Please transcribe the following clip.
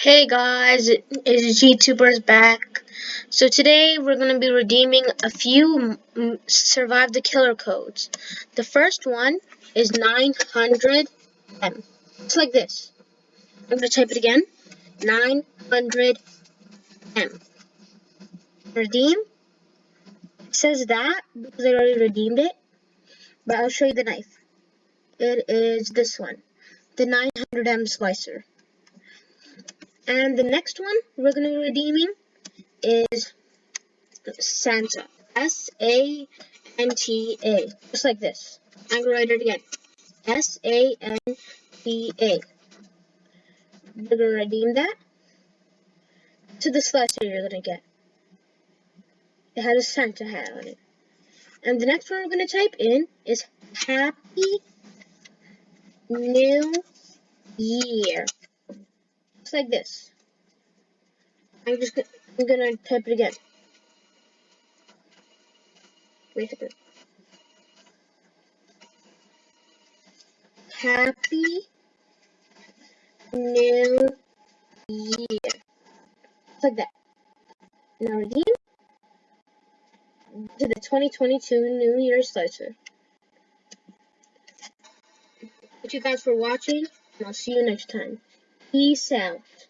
Hey guys, it's GTubers back. So today we're going to be redeeming a few Survive the Killer codes. The first one is 900M. It's like this. I'm going to type it again. 900M. Redeem. It says that because I already redeemed it. But I'll show you the knife. It is this one. The 900M slicer. And the next one we're going to be redeeming is Santa. S-A-N-T-A. Just like this. I'm going to write it again. S-A-N-T-A. We're going to redeem that to the slicer you're going to get. It has a Santa hat on it. And the next one we're going to type in is Happy New Year looks like this. I'm just gonna, I'm gonna type it again. Wait a second. Happy New Year. Just like that. Now redeem to the 2022 New Year slicer. Thank you guys for watching, and I'll see you next time. Out.